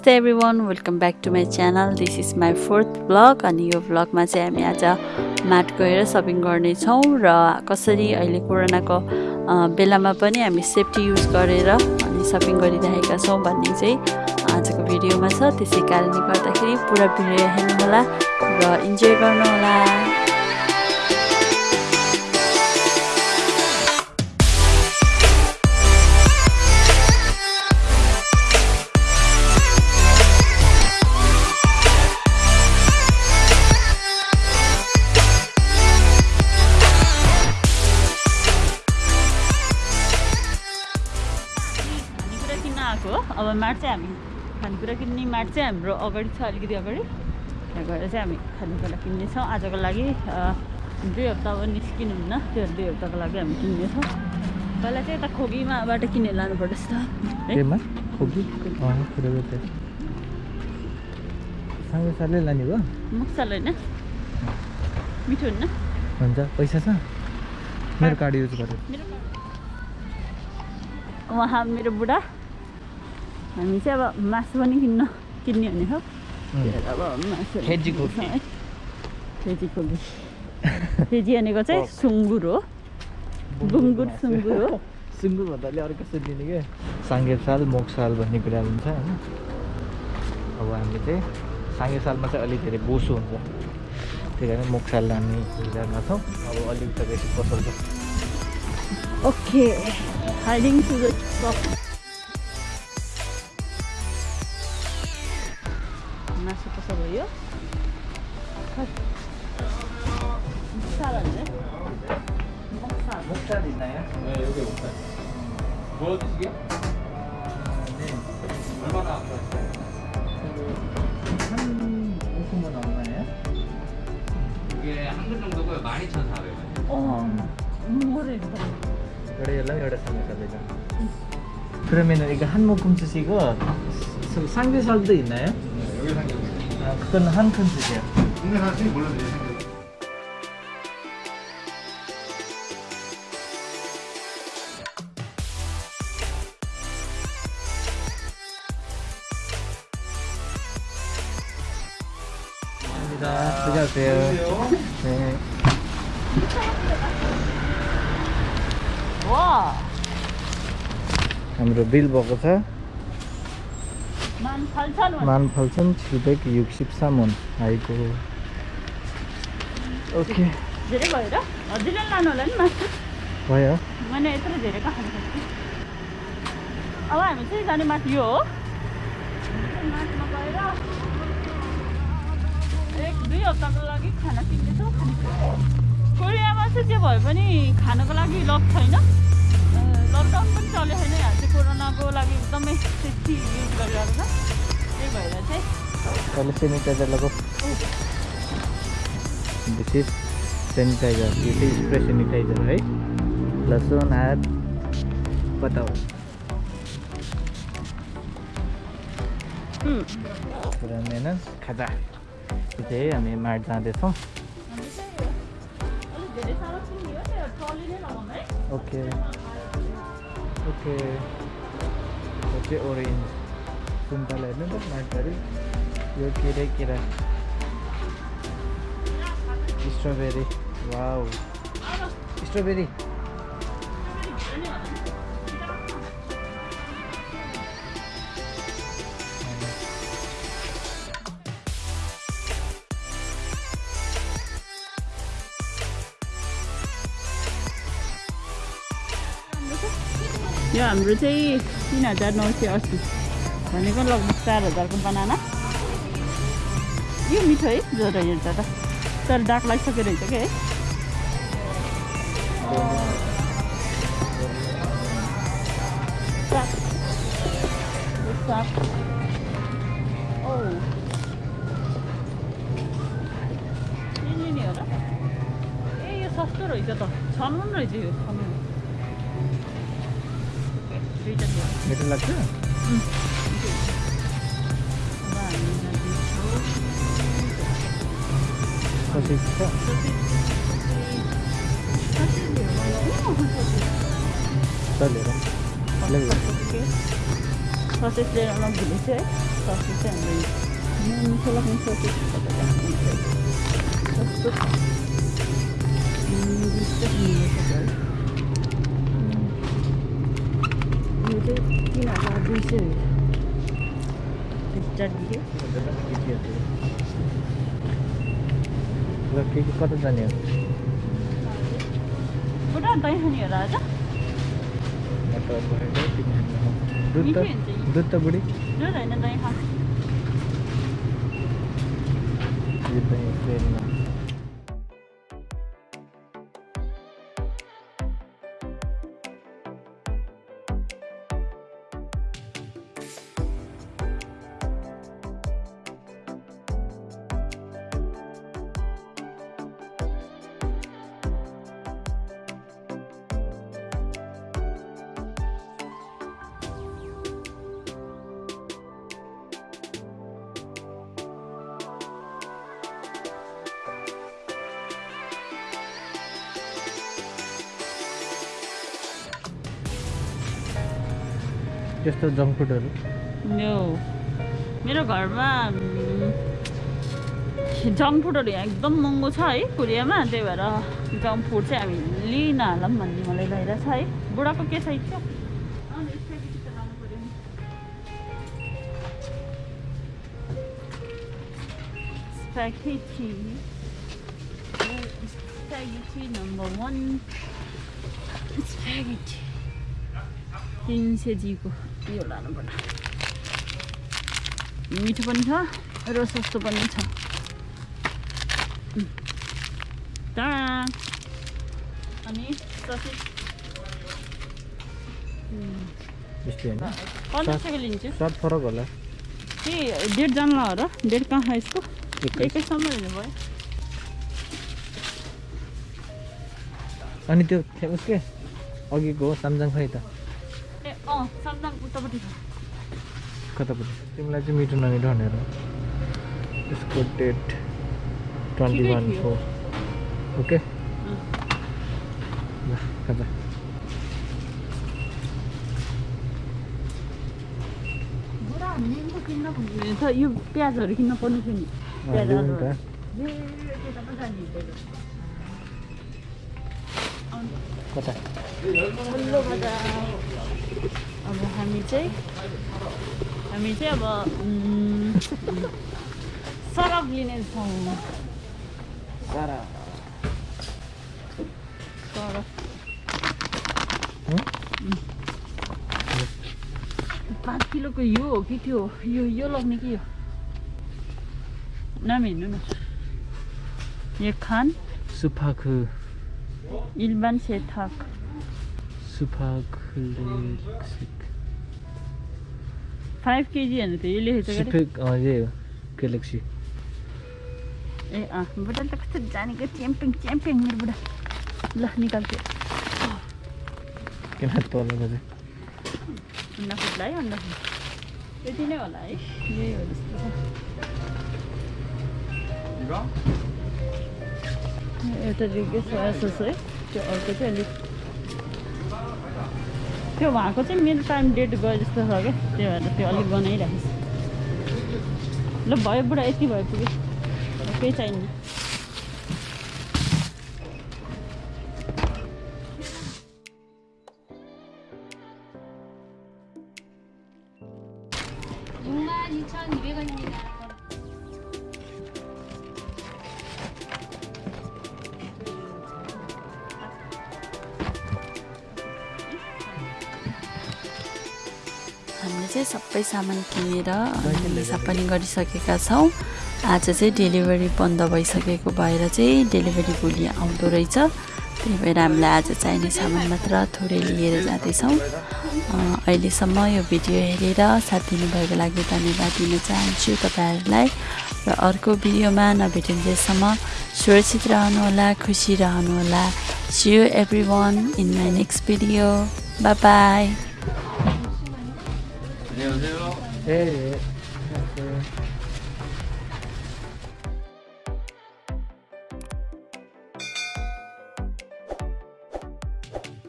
नमस्ते everyone welcome back to my channel this is my fourth vlog अनि यो ब्लगमा चाहिँ हामी आज माट गएर सपिङ गर्नेछौँ र कसरी अहिले कोरोनाको बेलामा पनि हामी सेफ्टी युज गरेर अनि सपिङ गरिरहेका छौँ भन्ने चाहिँ आजको भिडियोमा छ। त्यसै कारणले गर्दाखेरि पुरा भिडियो हेर्नुहोला र इन्जोय गर्नुहोला। अब माट चाहिँ हामी खानेकुरा किन्ने माट चाहिँ हाम्रो अगाडि छ अलिकति अगाडि। त्यहाँ गएर चाहिँ हामी खानेकुरा किन्नेछौँ। आजको लागि दुई हप्ता अब निस्किनुहुन्न त्यो दुई हप्ताको लागि हामी किन्नेछौँ। पहिला चाहिँ यता खोगीमाबाट किनेर लानुपर्छ खोगी लाने भयो मक्सल होइन मिठो हुन्न। हुन्छ पैसा छ? मेरो कार्ड युज गरेँ उहाँ मेरो बुढा। हामी चाहिँ अब मासु पनि किन्न किन्ने हुने हो? अब मासु फेजी खोकी फेजी भनेको चाहिँ सुँगुर हो। गुङ्गुर सुँगुर हो। सुँगुर भन्दा अलि अर्को दिने क्या साङ्गे साल मोक साल भन्ने कुरा हुन्छ होइन? अब हामीले चाहिँ साङ्गे सालमा चाहिँ अलिक धेरै बोसो हुन्छ। त्यही कारण मोक साल हामी विचारमा छौँ अब अलिक त बेसी पसल छ ओके। Hiding to the 2,400원. 어, 모르겠다. 그래, 연락이 오래 삼겹살이죠. 그러면은 이거 한 묶음 주시고 상대살도 있나요? 네, 여기 삼겹살. 아, 그건 한큰 주세요. 근데 나중에 몰라요 감사합니다. 들어가세요. हाम्रो बिल भएको छ। मान फल्छन् छिपेक युग सिपसामुन आएको ओके। धेरै भयो र? होला नि मासु भयो। मैले यत्रो धेरै अब हामी चाहिँ जाने मासु यो एक दुई हप्ताको लागि खाना किन्दैछौँ। कोरियामा चाहिँ जे भए पनि खानको लागि लक छैन। लकडाउन पनि चल्यो छैन यहाँ चाहिँ कोरोनाको लागि एकदमै सेफ्टी युज गरिरहेको छ। त्यही भएर चाहिँ पहिले सेनिटाइजर लगाऊ। दिस इज सेनिटाइजर यो चाहिँ स्प्रे सेनिटाइजर है। लसुन हात बताऊ। उम्, पुरानो खाजा। यो चाहिँ हामी माड जाँदैछौँ। Okay. Okay. Okay, orange. Sumpah lain tu macam Yo kira-kira. Strawberry. Wow. Strawberry. यो हाम्रो चाहिँ तिन हजार नौ सय अस्सी भनेको लगभग चार हजारको बनाना। यो मिठो है ज्वरो हेर्दा त। तर डाक लागिसक्यो रहेछ क्या है? ए यो सस्तो रहेछ त। पनि रहेछ यो छाम्नु दुईवटा दियो मिठो लाग्छ अब हामी जाँदैछौँ। कति छ चलेर ससेज लिएर नभुलेछु है ससेज होला आज पकाएको तिमी खाने हो। दुध त नि। दुध त बुढी दुध होइन दही त्यस्तो जङ्क फुडहरू मेरो घरमा जङ्क फुडहरू यहाँ एकदम महँगो छ है कोरियामा त्यही भएर जङ्क फुड चाहिँ हामी लिन हालौँ भन्ने मलाई भइरहेछ है। बुढाको के छ पर्यो नि। स्प्यागेटी स्प्यागेटी यो लानु पर्ला मिठो पनि छ र सस्तो पनि छ। अनि स्वाद फरक होला। के डेढ जानला हो र? डेढ कहाँ यसको? एकै एकैसम्म लिनु भयो अनि त्यो उसकै अघिको हो सामजाङ खै त? अँ सामदाङ उतापट्टि छ। कतापट्टि? तिमीलाई चाहिँ मिठो नमिठो भनेर। यसको date twenty one. Four okay. ल खाजा। बुढा मेनको किन्न पुग्दैन त यो प्याजहरू किन्न पर्ने थियो नि। अँ, प्याज ल्याउनु आलुहरू। त ए, त्यता पो जाने हिँडेको। आउनु। कता वल्लो बजार अब हामी चाहिँ हामी चाहिँ अब उम्, सरफ लिनेछौँ सारा सरफ हँ? पाँच किलोको यो हो कि त्यो यो यो लग्ने कि यो नाम हेर्नु न यो खान सुफाखु इल्बान सेथाक सुफाखु फाइभ केजी होइन त यो लेखेको यही हो ग्यालेक्सी ए अँ बुढा त कस्तो जानेको च्याम्पिङ च्याम्पिङ मेरो बुढा ल निकाल्थ्यो किन चाहिँ अन्डा फुट्ला है अन्डा फुट यति नै होला है यही हो जस्तो छ एउटा रिग्यो सोया सस है त्यो अर्को चाहिँ अलिक त्यो उहाँको चाहिँ मेरो टाइम डेट गयो जस्तो छ क्या त्यही भएर त्यो अलिक बनाइरहेको छ। ल भयो बुढा यति भयो पुग्यो केही हामीले चाहिँ सबै सामान किनेर हिसाब पनि गरिसकेका छौँ। आज चाहिँ डेलिभरी बन्द भइसकेको भएर चाहिँ डेलिभरी भोलि आउँदो रहेछ। त्यही भएर हामीलाई आज चाहिने सामान मात्र थोरै लिएर जाँदैछौँ। अहिलेसम्म यो भिडियो हेरेर साथ दिनुभएको लागि धन्यवाद दिन चाहन्छु तपाईँहरूलाई। र अर्को भिडियोमा नभेटिन्जेलसम्म सुरक्षित रहनुहोला खुसी रहनुहोला। See you everyone in my next video bye bye 안녕하세요. A A